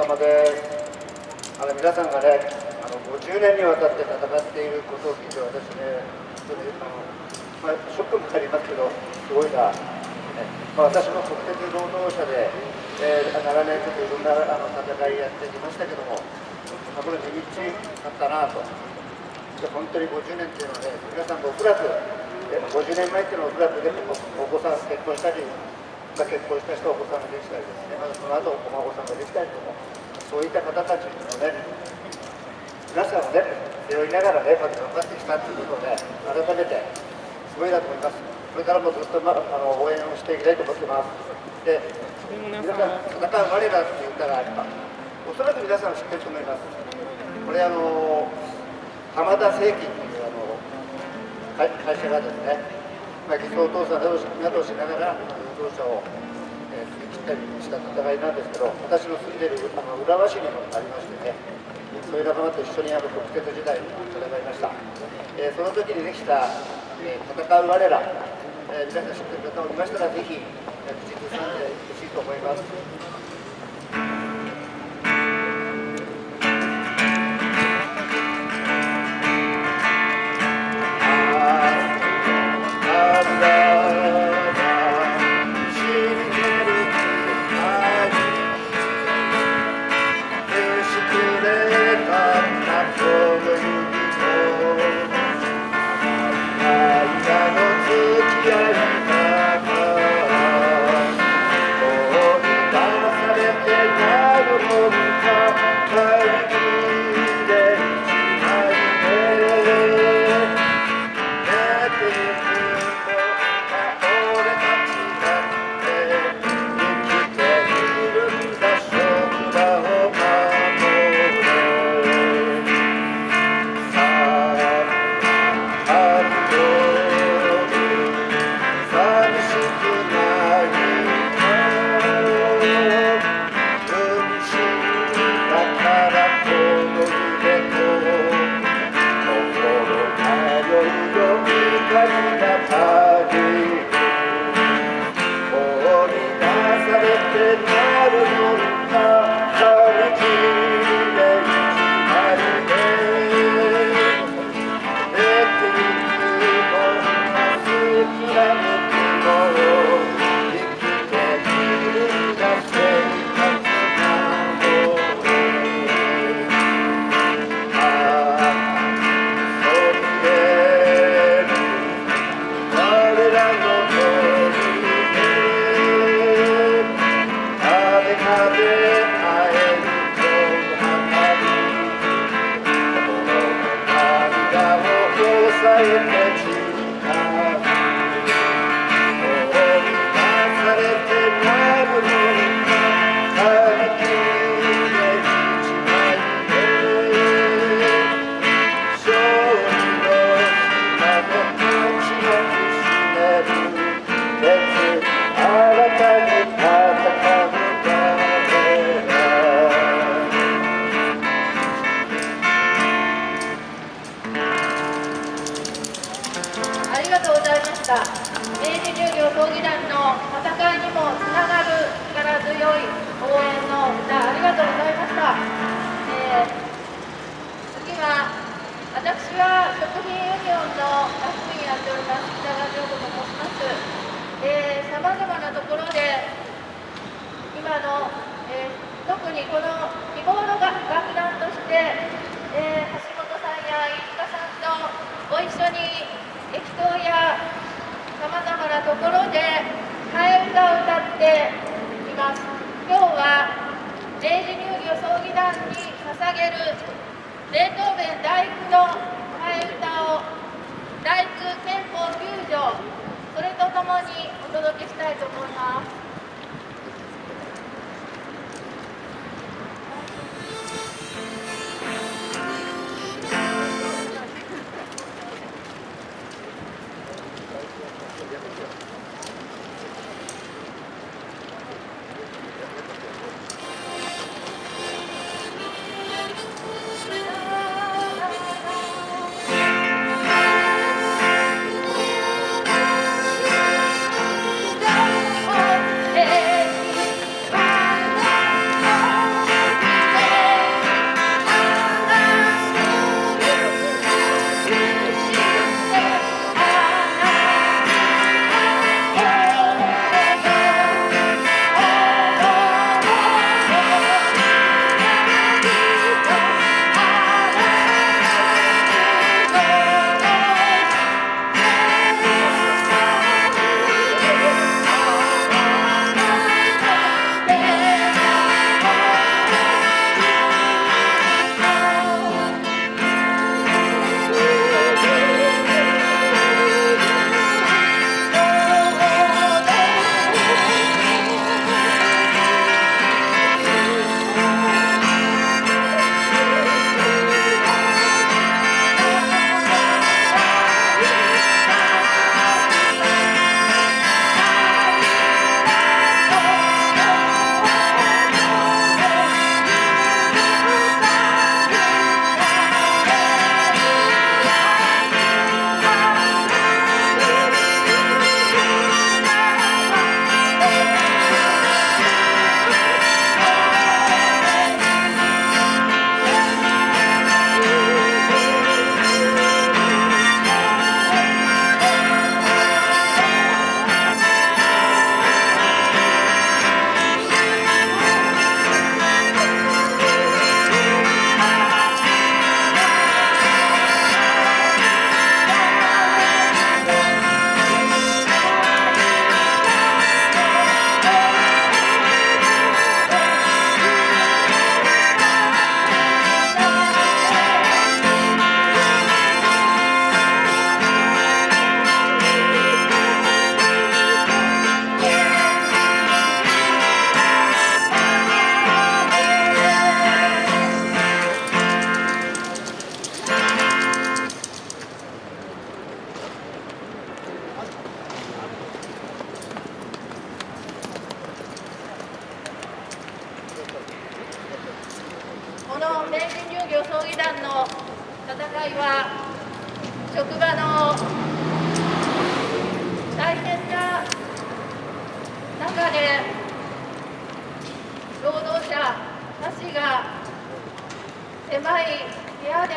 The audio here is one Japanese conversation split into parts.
皆さんお疲れ様です。あの皆さんがねあの50年にわたって戦っていることを聞いて私ね本当にあの、まあ、ショックもありますけどすごいな、ね。まあ、私も国鉄労働者で、えー、長年ちょっといろんなあの戦いやってきましたけどもこれ地道だったなと。本当に50年っていうのはね皆さんもおそらく50年前っていうのはおそらく、ね、お子さん結婚したりが結婚した人はお子さんができたりですね、まその後お孫さんができたりとか、そういった方たちのね、皆さんをね、背負いながらね、まず頑張ってきたということをね、改めて、すごいなと思います。これからもずっと、ま、あの応援をしていきたいと思ってます。で、皆さん、戦う我らっていう歌があれば、おそらく皆さん知ってると思います。これあの、浜田正規っていうあの会社がですね、まあ、偽装倒産などをしながら、労者を、えー、切ったりした戦いなんですけど私の住んでいるあの浦和市にもありましてねそういう仲間と一緒にあの国鉄時代に戦いました、えー、その時にできた、えー、戦う我ら、え皆さん知ってる方おりましたらぜひ口ずさんでほしいと思います。ありがとうございました。明治重業競技団の戦いにもつながる力強い応援の歌ありがとうございました、えー、次は私は食品ユニオンのラフにやっております北川城子と申します。さまざまなところで今の、えー、特にこの日頃の楽団として、えー、橋本さんや飯塚さんとご一緒に島やさまざまなところで替え歌を歌っています。今日は明治乳業葬儀団に捧げるベートーベン第9の替え歌を第9憲法9条それとともにお届けしたいと思います。部屋で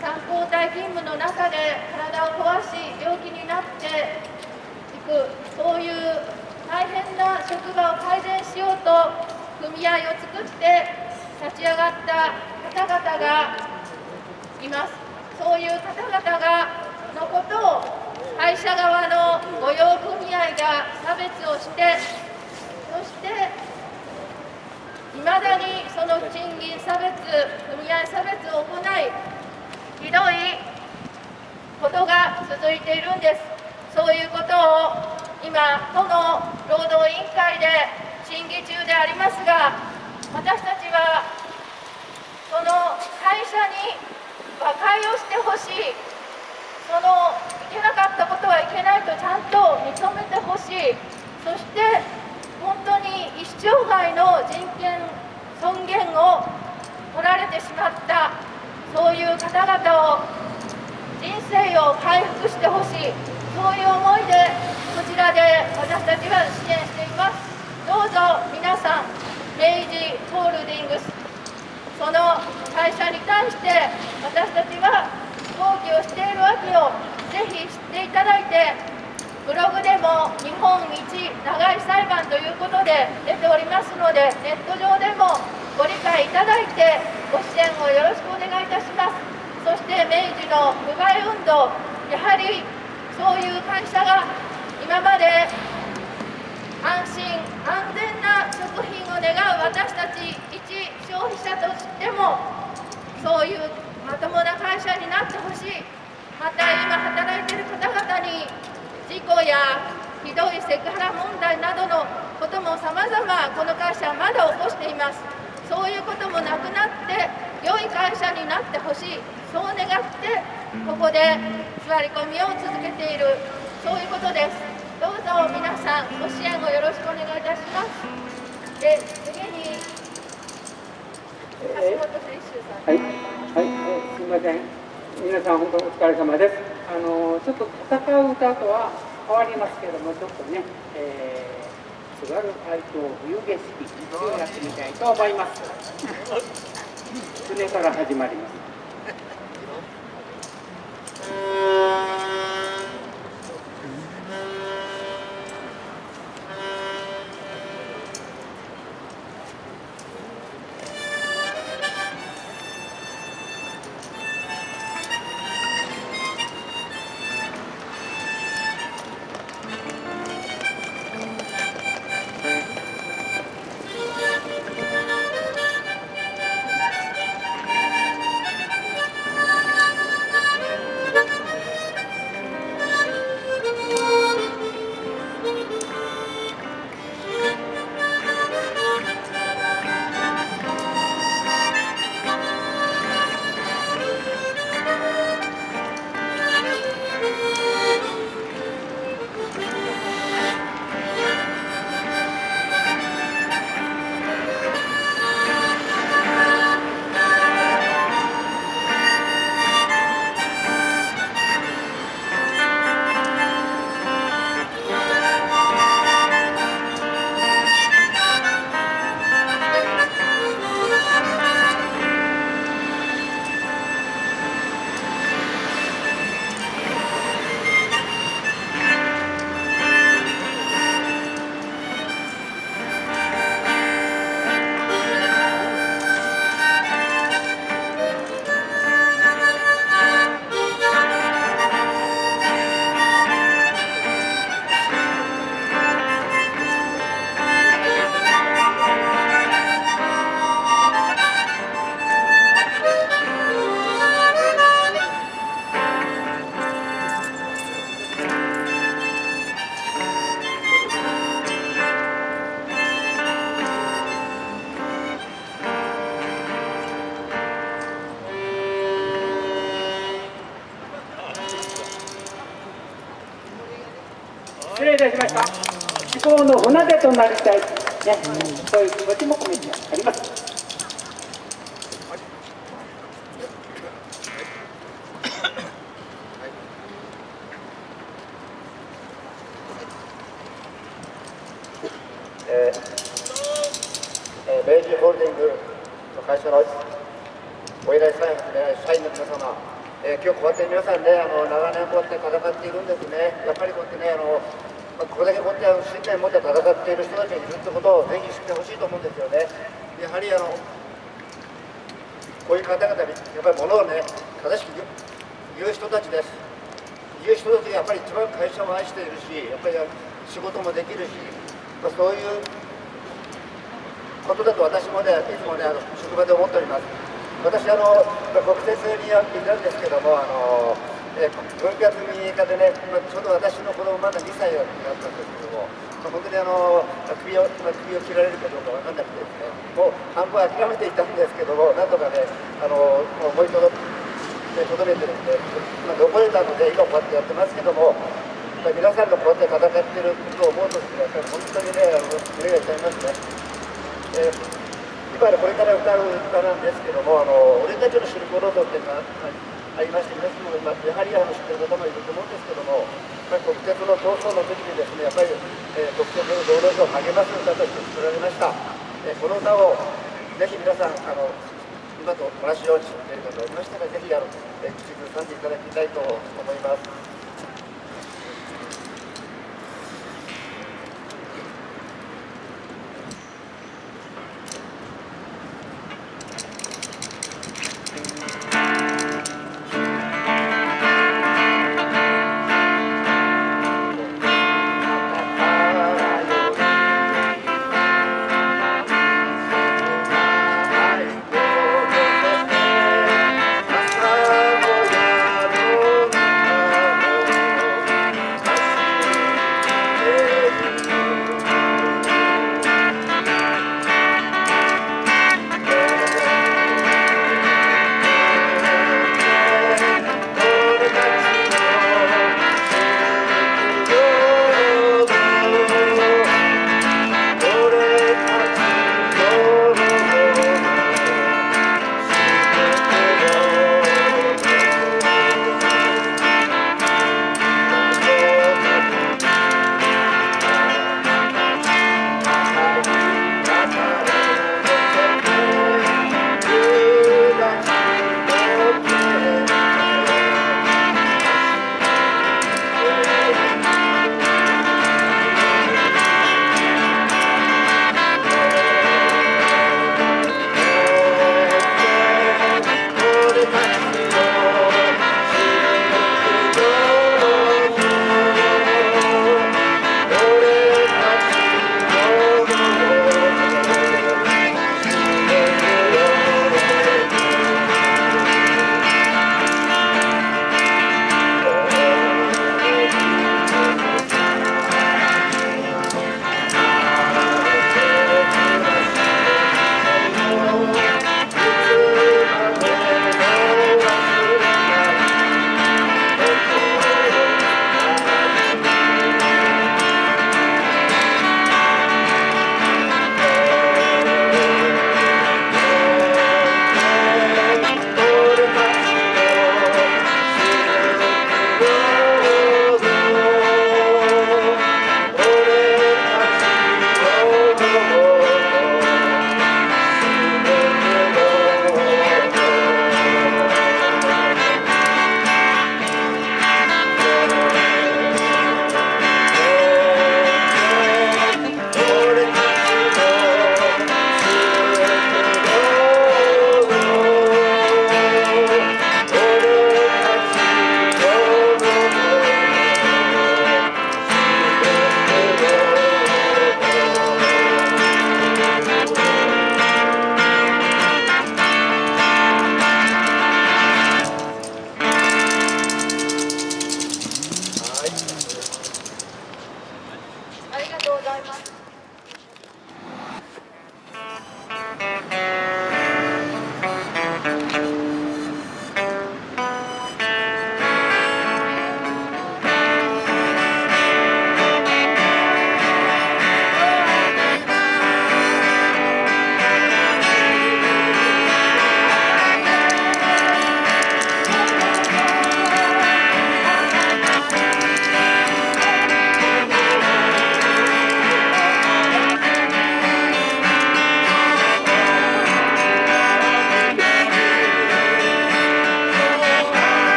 3交代勤務の中で体を壊し病気になっていくそういう大変な職場を改善しようと組合を作って立ち上がった方々がいます。そういう方々がのことを会社側の雇用組合が差別をしていまだにその賃金差別組合差別を行いひどいことが続いているんですそういうことを今都の労働委員会で審議中でありますが私たちはその会社に和解をしてほしいそのいけなかったことはいけないとちゃんと認めてほしいそして本当に一生涯の人権尊厳を取られてしまったそういう方々を人生を回復してほしいそういう思いでこちらで私たちは支援しています。どうぞ皆さん明治ホールディングスその会社に対して私たちは抗議をしているわけをぜひ知っていただいてブログでも日本一長い裁判ということで出ておりますのでネット上でもご理解いただいてご支援をよろしくお願いいたします。そして明治の不買運動やはりそういう会社が今まで安心安全な食品を願う私たち一消費者としてもそういうまともな会社になってほしい。また今働いている方々に事故やひどいセクハラ問題などのこともさまざまこの会社はまだ起こしています。そういうこともなくなって良い会社になってほしい。そう願ってここで座り込みを続けている。そういうことです。どうぞ皆さんご支援をよろしくお願いいたします。で次に橋本選手さん。はい、はい、すみません。皆さん本当お疲れ様です。あのーちょっと戦う歌とは変わりますけども、ちょっとね、えー、津軽海峡冬景色をやってみたいと思います。船から始まります。だきたい、ね、そういう気持ちも込めてあります。えー、ホールディングの会社のお,、皆様、え、今日こうやって皆さんねあの長年こうやって戦っているんですねやっぱりこうやってねあのまあこれだけこうやって信念を持って戦っている人たちがいるってことをぜひ知ってほしいと思うんですよね。やはりあのこういう方々にやっぱり物をね正しく言う人たちです。言う人たちがやっぱり一番会社を愛しているしやっぱり仕事もできるし、まあ、そういうことだと私もねいつもねあの職場で思っております。私あの国鉄にいるんですけどもあのえ分割民営化でね、まあ、ちょうど私の子供まだ2歳になったんですけども、まあ、本当にあの首を、まあ、首を切られるかどうか分かんなくてですねもう半分諦めていたんですけどもなんとかねあの思い届でとどめてるんで、まあ、残れたので今こうやってやってますけどもまあ皆さんがこうやって戦ってることを思うとですね本当にねあの胸が痛みますね。えー今これから歌う歌なんですけども「あの俺たちのシルクロード」っていうのがありまして皆さんもやはりあの知ってる方もいると思うんですけどもやっぱり国鉄の闘争の時にですねやっぱり、えー、国鉄の道路を励ます歌として作られました、えー、この歌をぜひ皆さんあの今と同じように知っている方がいましたらぜひあの、えー、口ずさんでいただきたいと思います「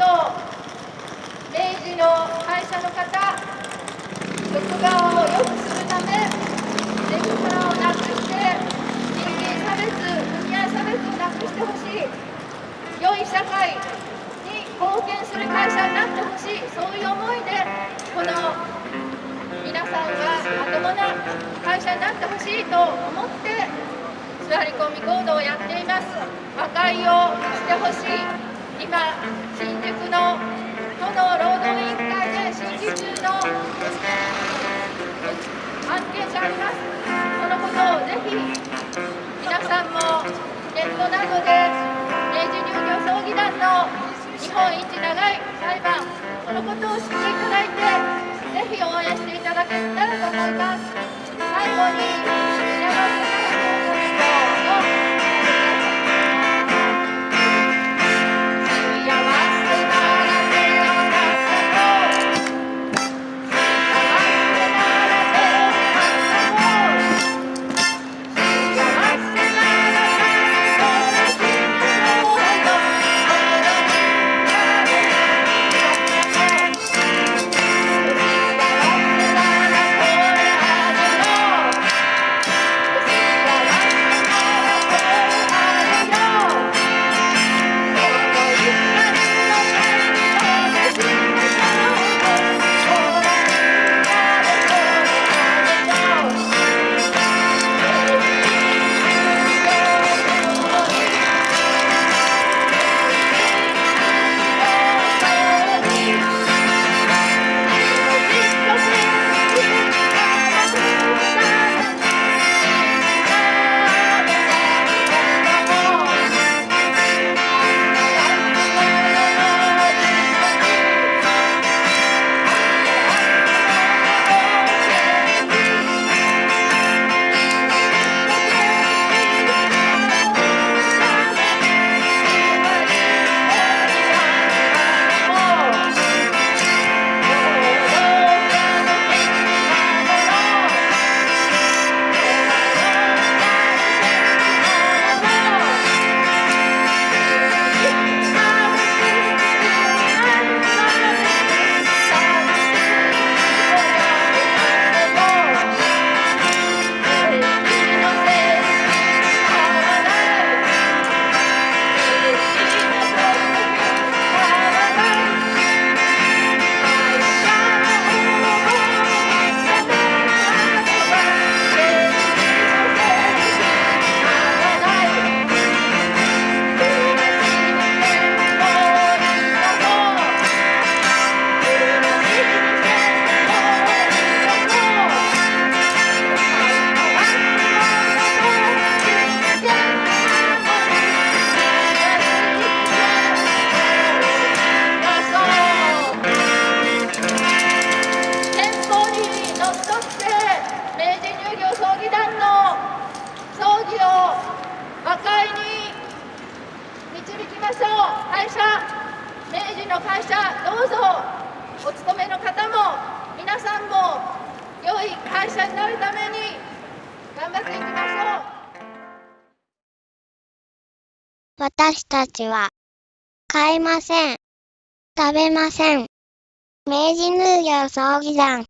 と明治の会社の方職場を良くするためセクハラをなくして人間差別組合差別をなくしてほしい良い社会に貢献する会社になってほしいそういう思いでこの皆さんがまともな会社になってほしいと思って座り込み行動をやっています。和解をしてほしい。今新宿の都の労働委員会で審議中の案件がありますそのことをぜひ皆さんもネットなどで明治乳業葬儀団の日本一長い裁判そのことを知っていただいてぜひ応援していただけたらと思います。最後にちは買いません。食べません。明治農業葬儀団